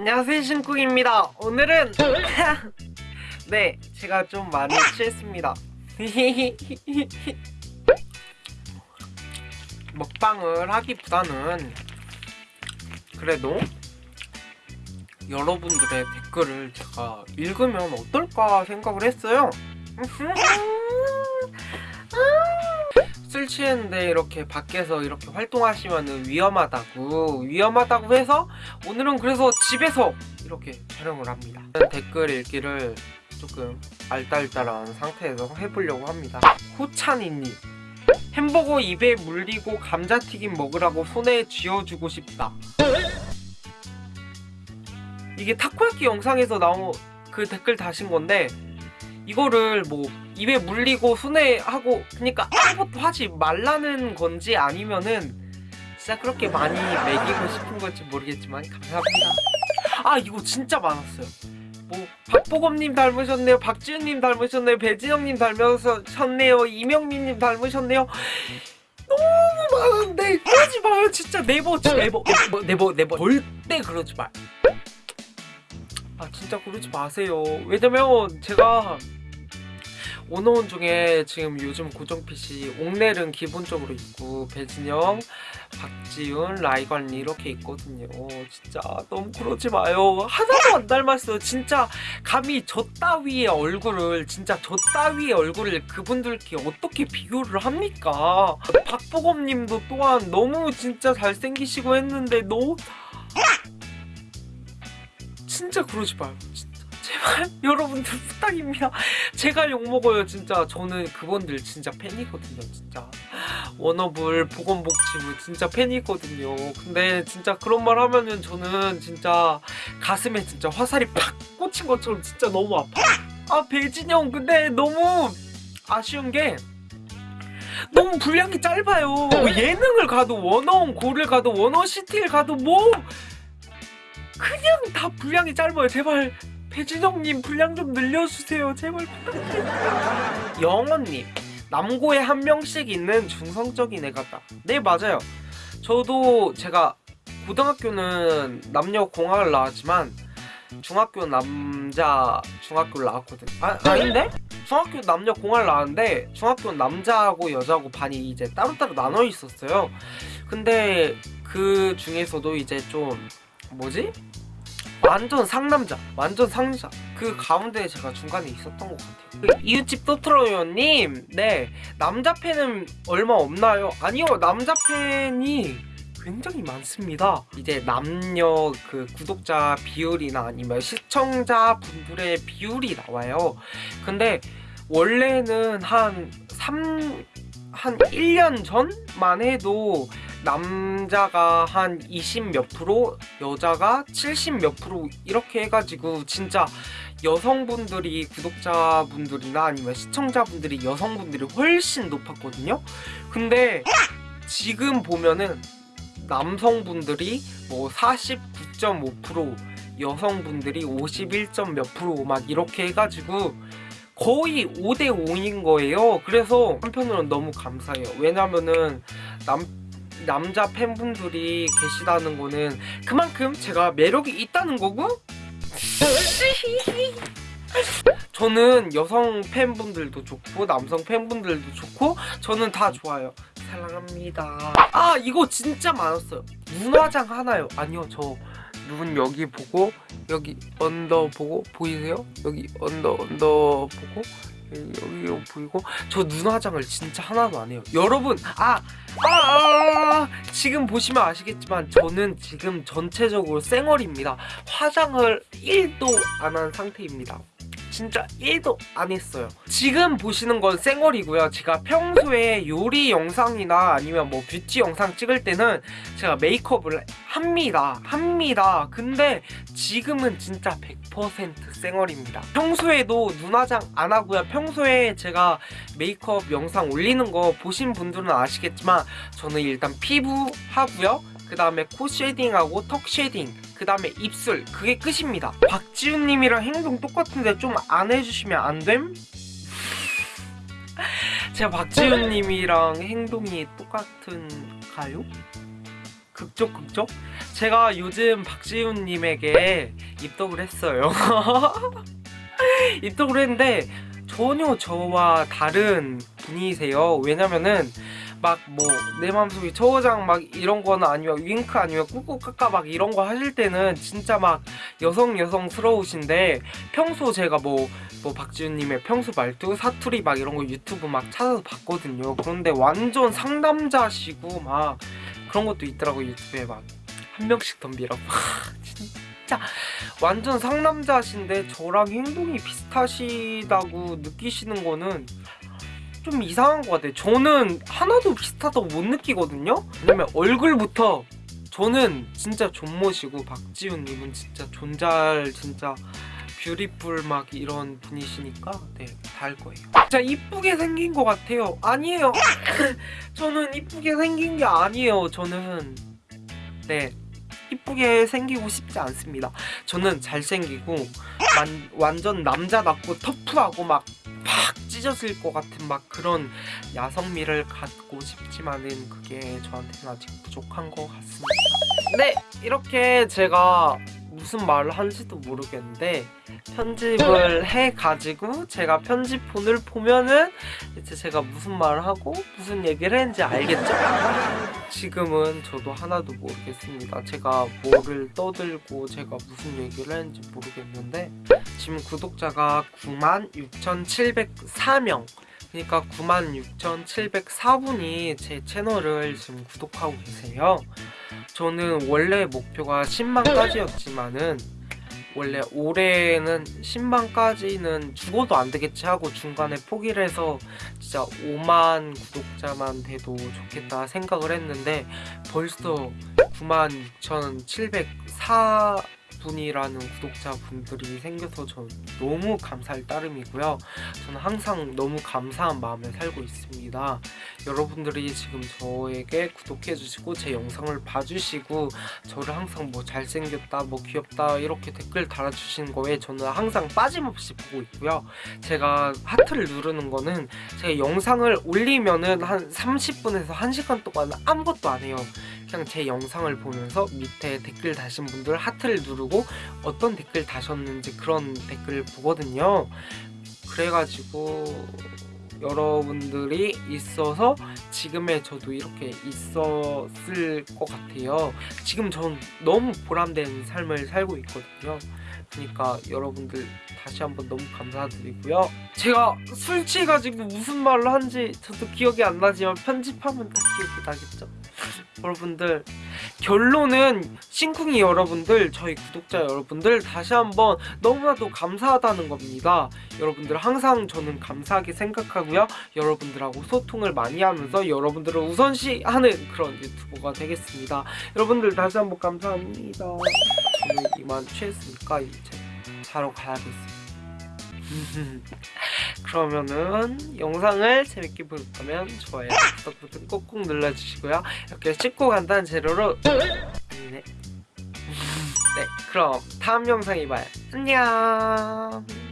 안녕하세요 신쿡입니다. 오늘은 네 제가 좀 많이 취했습니다. 먹방을 하기보다는 그래도 여러분들의 댓글을 제가 읽으면 어떨까 생각을 했어요 술 취했는데 이렇게 밖에서 이렇게 활동하시면 위험하다고 위험하다고 해서 오늘은 그래서 집에서 이렇게 촬영을 합니다. 댓글 읽기를 조금 알딸딸한 상태에서 해보려고 합니다. 호찬이님 햄버거 입에 물리고 감자튀김 먹으라고 손에 쥐어주고 싶다. 이게 타코야끼 영상에서 나온 그 댓글 다신 건데 이거를 뭐 입에 물리고 손에 하고 그러니까 아무것도 하지 말라는 건지 아니면은 진짜 그렇게 많이 먹이고 싶은 건지 모르겠지만 감사합니다. 아 이거 진짜 많았어요. 뭐 박보검님 닮으셨네요 박지훈님 닮으셨네요 배진영님 닮으셨네요 이명민님 닮으셨네요. 너무 많은데 그러지 마요. 진짜 never never never never never. 절대 그러지 마요 아 진짜 그러지 마세요. 왜냐면 제가 워너원 중에 지금 요즘 고정 픽이 옹녤은 기본적으로 있고 배진영, 박지훈, 라이관리 이렇게 있거든요. 진짜 너무 그러지 마요. 하나도 안 닮았어요. 진짜 감히 저 따위의 얼굴을 진짜 저 따위의 얼굴을 그분들께 어떻게 비교를 합니까? 박보검님도 또한 너무 진짜 잘생기시고 했는데 너무 진짜 그러지 마요. 진짜 제발 여러분들 부탁입니다. 제가 욕먹어요 진짜. 저는 그분들 진짜 팬이거든요 진짜. 워너블 보건복지부 진짜 팬이거든요. 근데 진짜 그런 말 하면은 저는 진짜 가슴에 진짜 화살이 팍 꽂힌 것처럼 진짜 너무 아파요 아 배진영 근데 너무 아쉬운 게 너무 분량이 짧아요. 뭐 예능을 가도 원어원 고를 가도 원어시티를 가도 뭐 그냥 다 분량이 짧아요. 제발 배진영님 분량 좀 늘려주세요. 제발. 부탁드려요 영원님 남고에 한 명씩 있는 중성적인 애 같다. 네 맞아요. 저도 제가 고등학교는 남녀 공학을 나왔지만 중학교 남자 중학교를 나왔거든 아, 아닌데? 중학교 남녀 공학을 나왔는데 중학교는 남자하고 여자하고 반이 이제 따로따로 나눠 있었어요. 근데 그 중에서도 이제 좀 뭐지? 완전 상남자 완전 상자 그 가운데 제가 중간에 있었던 것 같아요. 그 이웃집 또트로요님 네 남자 팬은 얼마 없나요? 아니요 남자 팬이 굉장히 많습니다. 이제 남녀 그 구독자 비율이나 아니면 시청자 분들의 비율이 나와요. 근데 원래는 한 3... 한 1년 전만 해도 남자가 한 20 몇 프로 여자가 70 몇 프로 이렇게 해가지고 진짜 여성분들이 구독자분들이나 아니면 시청자분들이 여성분들이 훨씬 높았거든요 근데 지금 보면은 남성분들이 뭐 49.5% 여성분들이 51. 몇 프로 막 이렇게 해가지고 거의 5대5인 거예요 그래서 한편으로는 너무 감사해요 왜냐면은 남, 남자 팬분들이 계시다는 거는 그만큼 제가 매력이 있다는 거고? 저는 여성 팬분들도 좋고 남성 팬분들도 좋고 저는 다 좋아요. 사랑합니다. 아 이거 진짜 많았어요. 눈화장 하나요? 아니요 저 눈 여기 보고 여기 언더 보고 보이세요? 여기 언더 언더 보고 여기 보이고. 저 눈화장을 진짜 하나도 안 해요. 여러분 아, 아, 아, 지금 보시면 아시겠지만 저는 지금 전체적으로 쌩얼입니다. 화장을 1도 안 한 상태입니다 진짜 1도 안 했어요. 지금 보시는 건 쌩얼이고요. 제가 평소에 요리 영상이나 아니면 뭐 뷰티 영상 찍을 때는 제가 메이크업을 합니다. 합니다. 근데 지금은 진짜 100% 쌩얼입니다. 평소에도 눈화장 안 하고요. 평소에 제가 메이크업 영상 올리는 거 보신 분들은 아시겠지만 저는 일단 피부 하고요 그 다음에 코 shading하고 턱 shading 그 다음에 입술 그게 끝입니다 박지훈님이랑 행동 똑같은데 좀 안 해주시면 안 됨? 제가 박지훈님이랑 행동이 똑같은가요? 긁적 긁적? 제가 요즘 박지훈님에게 입덕을 했어요. 입덕을 했는데 전혀 저와 다른 분이세요. 왜냐면은 막 뭐내 마음속에 저장 막 이런 거는 아니면 윙크 아니면 꾸꾸까까 막 이런 거 하실 때는 진짜 막 여성 여성스러우신데 평소 제가 뭐 뭐 박지훈님의 평소 말투 사투리 막 이런 거 유튜브 막 찾아서 봤거든요. 그런데 완전 상남자시고 막 그런 것도 있더라고 유튜브에 막 한 명씩 덤비라고 진짜 완전 상남자신데 저랑 행동이 비슷하시다고 느끼시는 거는 좀 이상한 것 같아요. 저는 하나도 비슷하다고 못 느끼거든요. 왜냐면 얼굴부터 저는 진짜 존모시고 박지훈님은 진짜 존잘 진짜 뷰티풀 막 이런 분이시니까 네 다를 거예요. 진짜 이쁘게 생긴 것 같아요. 아니에요. 저는 이쁘게 생긴 게 아니에요. 저는 네 이쁘게 생기고 싶지 않습니다. 저는 잘생기고 완, 완전 남자답고 터프하고 막팍 찢어질 것 같은 막 그런 야성미를 갖고 싶지만은 그게 저한테는 아직 부족한 것 같습니다. 네 이렇게 제가 무슨 말을 한지도 모르겠는데 편집을 해가지고 제가 편집본을 보면은 이제 제가 무슨 말을 하고 무슨 얘기를 했는지 알겠죠? 지금은 저도 하나도 모르겠습니다. 제가 뭐를 떠들고 제가 무슨 얘기를 했는지 모르겠는데 지금 구독자가 96,704명 그러니까 96,704분이 제 채널을 지금 구독하고 계세요. 저는 원래 목표가 10만까지였지만은 원래 올해는 10만까지는 죽어도 안 되겠지 하고 중간에 포기를 해서 진짜 5만 구독자만 돼도 좋겠다 생각을 했는데 벌써 96,704 분이라는 구독자분들이 생겨서 전 너무 감사할 따름이고요. 저는 항상 너무 감사한 마음에 살고 있습니다. 여러분들이 지금 저에게 구독해주시고 제 영상을 봐주시고 저를 항상 뭐 잘생겼다, 뭐 귀엽다 이렇게 댓글 달아주시는 거에 저는 항상 빠짐없이 보고 있고요. 제가 하트를 누르는 거는 제가 영상을 올리면은 한 30분에서 1시간 동안 아무것도 안 해요. 그냥 제 영상을 보면서 밑에 댓글 다신 분들 하트를 누르고 어떤 댓글 다셨는지 그런 댓글을 보거든요. 그래가지고 여러분들이 있어서 지금의 저도 이렇게 있었을 것 같아요. 지금 전 너무 보람된 삶을 살고 있거든요. 그러니까 여러분들 다시 한번 너무 감사드리고요. 제가 술 취해가지고 무슨 말을 한지 저도 기억이 안 나지만 편집하면 다 기억이 나겠죠. 여러분들. 결론은 싱쿵이 여러분들 저희 구독자 여러분들 다시 한번 너무나도 감사하다는 겁니다. 여러분들 항상 저는 감사하게 생각하고요. 여러분들하고 소통을 많이 하면서 여러분들을 우선시하는 그런 유튜버가 되겠습니다. 여러분들 다시 한번 감사합니다. 저는 이만 취했으니까 이제 자러 가야겠습니다 그러면은 영상을 재밌게 보셨다면 좋아요, 구독 버튼 꾹꾹 눌러주시고요. 이렇게 쉽고 간단한 재료로 네. 네, 그럼 다음 영상에 봐요. 안녕.